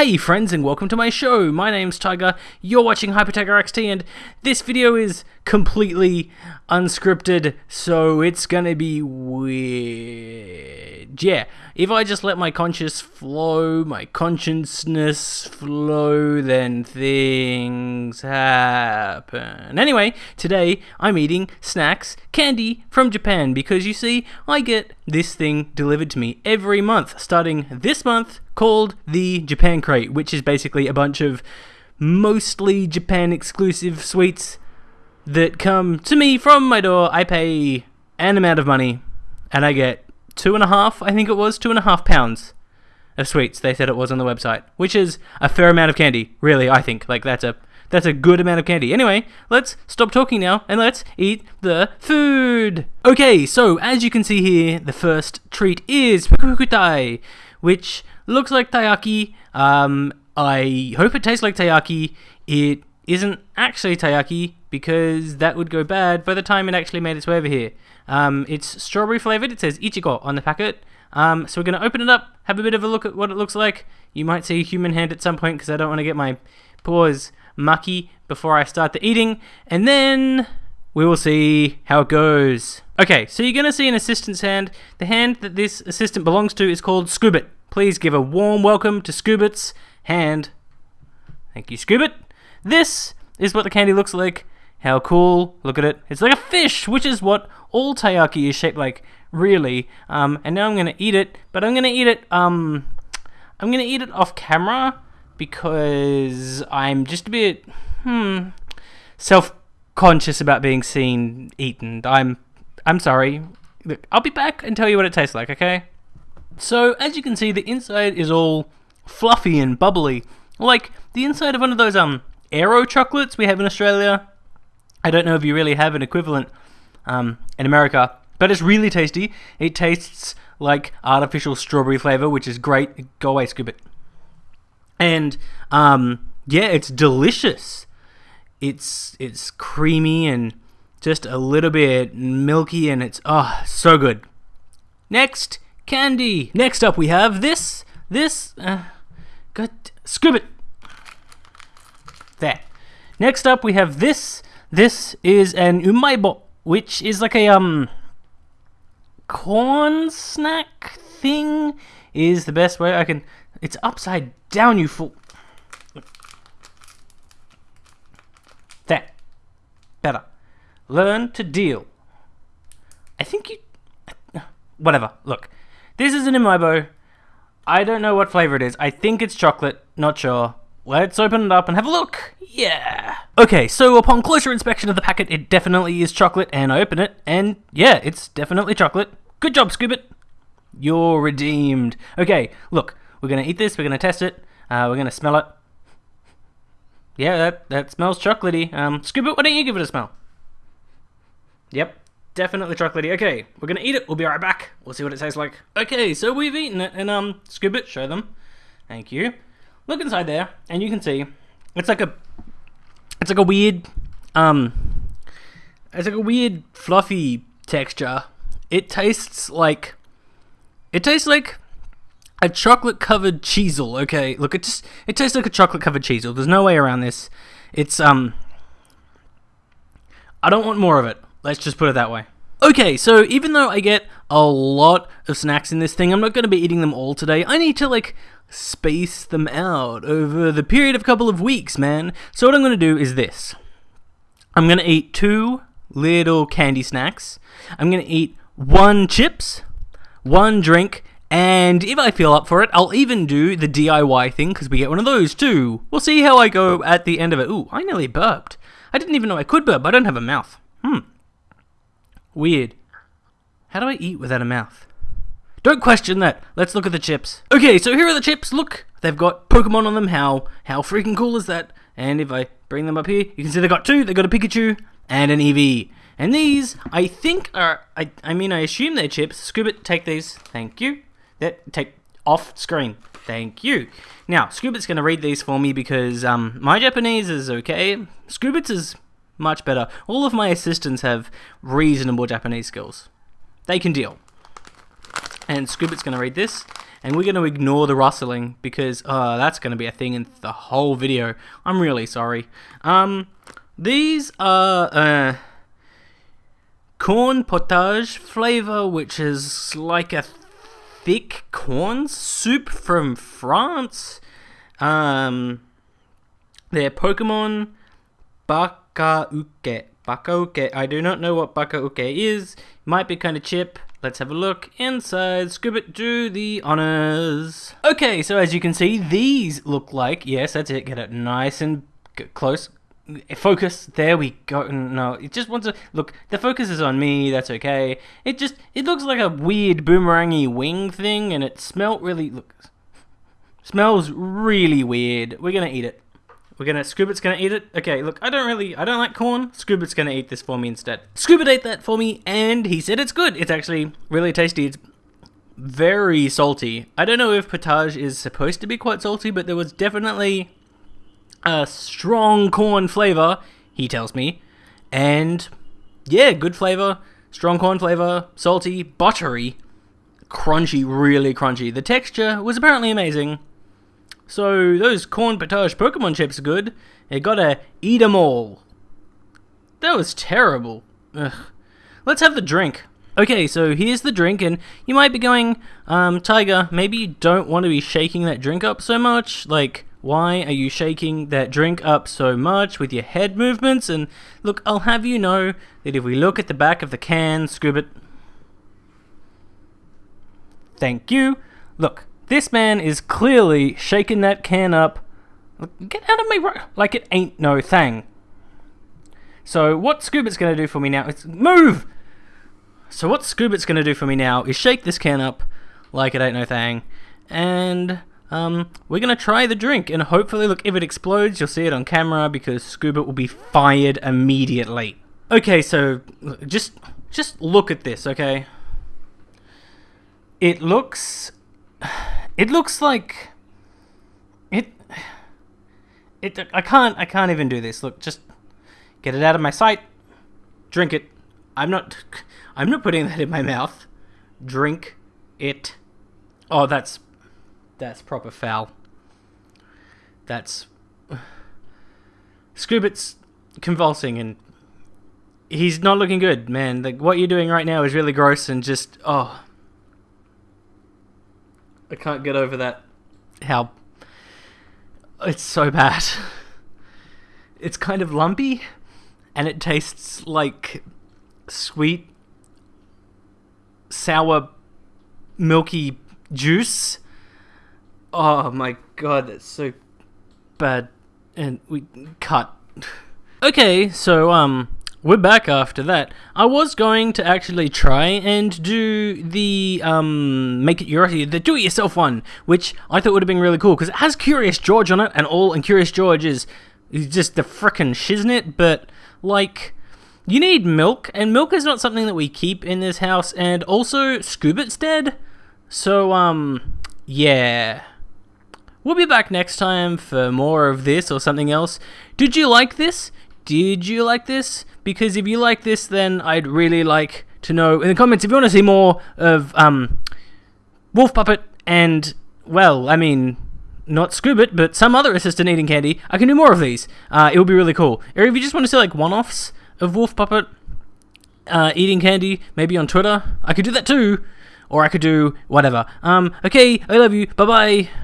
Hey friends and welcome to my show. My name's Tiger. You're watching Hyper Tiger XT and this video is completely unscripted, so it's gonna be weird. Yeah, if I just let my conscious flow, my consciousness flow, then things happen. Anyway, today I'm eating snacks, candy from Japan because you see, I get this thing delivered to me every month, starting this month called the Japan Crate, which is basically a bunch of mostly Japan exclusive sweets that come to me from my door. I pay an amount of money and I get two and a half, I think it was, two and a half pounds of sweets, they said it was on the website, which is a fair amount of candy, really, I think. Like, that's a. That's a good amount of candy. Anyway, let's stop talking now and let's eat the food. Okay, so as you can see here, the first treat is Pukukutai, which looks like taiyaki. Um, I hope it tastes like taiyaki. It isn't actually taiyaki because that would go bad by the time it actually made its way over here. Um, it's strawberry flavored. It says Ichigo on the packet. Um, so we're going to open it up, have a bit of a look at what it looks like. You might see a human hand at some point because I don't want to get my paws mucky before I start the eating. And then we will see how it goes. Okay, so you're going to see an assistant's hand. The hand that this assistant belongs to is called Scoobit. Please give a warm welcome to Scoobit's hand. Thank you, Scoobit. This is what the candy looks like. How cool. Look at it. It's like a fish, which is what all taiyaki is shaped like, really. Um, and now I'm going to eat it, but I'm going to eat it, um, I'm going to eat it off camera because I'm just a bit, hmm, self-conscious about being seen eaten. I'm, I'm sorry. Look, I'll be back and tell you what it tastes like, okay? So, as you can see, the inside is all fluffy and bubbly. Like the inside of one of those um Aero chocolates we have in Australia. I don't know if you really have an equivalent um, in America, but it's really tasty. It tastes like artificial strawberry flavor, which is great. Go away, Scoobit. And um, yeah, it's delicious. It's it's creamy and just a little bit milky, and it's oh so good. Next, candy. Next up, we have this. This. Uh, Scoobit. There. Next up, we have this. This is an umaibo, which is like a um corn snack thing. Is the best way I can. It's upside down, you fool. That. Better. Learn to deal. I think you. Whatever. Look. This is an umaibo. I don't know what flavor it is. I think it's chocolate. Not sure. Let's open it up and have a look. Yeah. Okay, so upon closer inspection of the packet, it definitely is chocolate, and I open it, and yeah, it's definitely chocolate. Good job, Scoobit. You're redeemed. Okay, look, we're gonna eat this. We're gonna test it. Uh, we're gonna smell it. Yeah, that that smells chocolatey. Um, why don't you give it a smell? Yep, definitely chocolatey. Okay, we're gonna eat it. We'll be right back. We'll see what it tastes like. Okay, so we've eaten it, and um, Scoobit, show them. Thank you. Look inside there, and you can see it's like a it's like a weird um it's like a weird fluffy texture. It tastes like it tastes like a chocolate covered Cheezel. Okay, look, it just it tastes like a chocolate covered Cheezel. There's no way around this. It's um I don't want more of it. Let's just put it that way. Okay, so even though I get a lot of snacks in this thing, I'm not going to be eating them all today. I need to like space them out over the period of a couple of weeks, man. So what I'm going to do is this. I'm going to eat two little candy snacks. I'm going to eat one chips, one drink, and if I feel up for it, I'll even do the DIY thing because we get one of those too. We'll see how I go at the end of it. Ooh, I nearly burped. I didn't even know I could burp. I don't have a mouth. Hmm. Weird. How do I eat without a mouth? Don't question that. Let's look at the chips. Okay, so here are the chips. Look, they've got Pokemon on them. How how freaking cool is that? And if I bring them up here, you can see they've got two. They've got a Pikachu and an Eevee. And these, I think, are I I mean I assume they're chips. Scoobit, take these. Thank you. That take off screen. Thank you. Now, Scoobit's going to read these for me because um, my Japanese is okay. Scoobit's is much better. All of my assistants have reasonable Japanese skills. They can deal. And Scoobit's going to read this. and we're going to ignore the rustling because uh, that's going to be a thing in the whole video. I'm really sorry. Um, these are uh, corn potage flavor, which is like a thick corn soup from France. Um, they're Pokemon Bakauke. Bakauke. I do not know what Bakauke is. Might be kind of chip. Let's have a look inside. Scoobit, do the honors. Okay, so as you can see, these look like, yes, that's it. Get it nice and close. Focus. There we go. No, it just wants to look. The focus is on me. That's okay. It just it looks like a weird boomerangy wing thing, and it smelt really. Look, smells really weird. We're gonna eat it. We're gonna Scoobit's gonna eat it. Okay, look, I don't really I don't like corn. Scoobit's gonna eat this for me instead. Scoobit ate that for me and he said it's good. It's actually really tasty. It's very salty. I don't know if potage is supposed to be quite salty, but there was definitely a strong corn flavor, he tells me. And yeah, good flavor, strong corn flavor, salty, buttery, crunchy, really crunchy. The texture was apparently amazing. So those corn potage Pokemon chips are good. You gotta eat them all. That was terrible. Ugh. Let's have the drink. Okay, so here's the drink, and you might be going, um, Tiger, maybe you don't want to be shaking that drink up so much. Like, why are you shaking that drink up so much with your head movements? And look, I'll have you know that if we look at the back of the can, Scoobit. Thank you. Look, this man is clearly shaking that can up. Get out of me, like it ain't no thing. So what Scoobit's going to do for me now is move. So what Scoobit's going to do for me now is shake this can up like it ain't no thing, and um, we're going to try the drink, and hopefully, look, if it explodes, you'll see it on camera because Scoobit will be fired immediately. Okay, so just just look at this, okay? It looks it looks like it. It. I can't. I can't even do this. Look, just get it out of my sight. Drink it. I'm not. I'm not putting that in my mouth. Drink it. Oh, that's that's proper foul. That's Scoobit's convulsing and he's not looking good, man. Like what you're doing right now is really gross and just oh I can't get over that. How it's so bad. It's kind of lumpy, and it tastes like sweet, sour, milky juice. Oh my god, that's so bad. And we cut. Okay, so um we're back after that. I was going to actually try and do the um, make it your the do-it-yourself one, which I thought would have been really cool because it has Curious George on it, and all and Curious George is is just the frickin' shiznit. But like, you need milk, and milk is not something that we keep in this house, and also Scoobit's dead, so um, yeah. We'll be back next time for more of this or something else. Did you like this? Did you like this? because if you like this, then I'd really like to know in the comments if you want to see more of um, Wolf Puppet and, well, I mean, not Scoobit, but some other assistant eating candy. I can do more of these. Uh, it would be really cool. Or if you just want to see like one-offs of Wolf Puppet uh, eating candy, maybe on Twitter, I could do that too. Or I could do whatever. Um, okay, I love you. Bye bye.